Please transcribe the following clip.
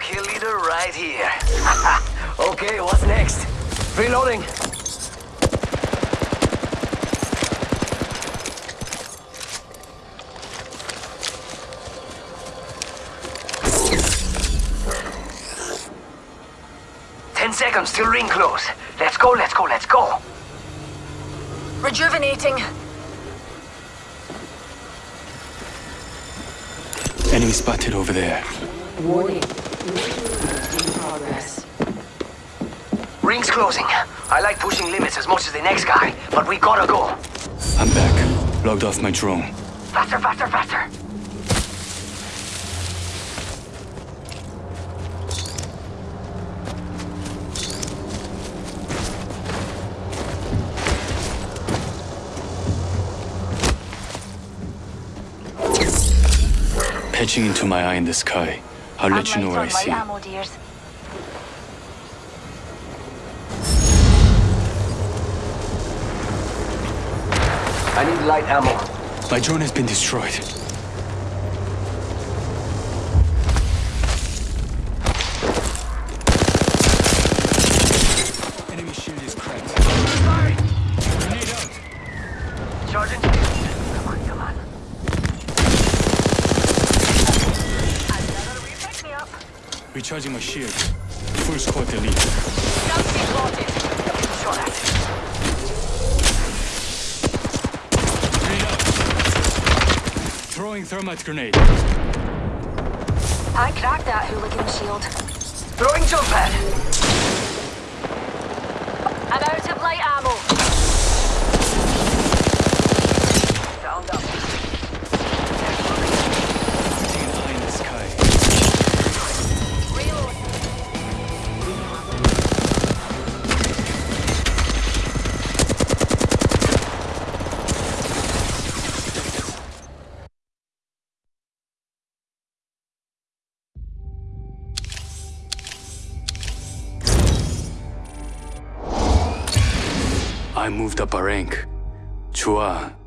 kill leader right here. okay, what's next? Reloading. Ten seconds till ring close. Let's go, let's go, let's go. Rejuvenating. Enemy spotted over there. Warning. Ring's closing. I like pushing limits as much as the next guy, but we gotta go. I'm back. Logged off my drone. Faster, faster, faster. Patching into my eye in the sky. I'll let you know where I see you. ammo, dears. I need light ammo. My drone has been destroyed. Enemy shield is cracked. Grenade out. Sergeant? Recharging my shield. Full squad elite. Shot at. Out. Throwing thermite grenade. I cracked that hooligan shield. Throwing jump pad. I moved up a rank. 좋아.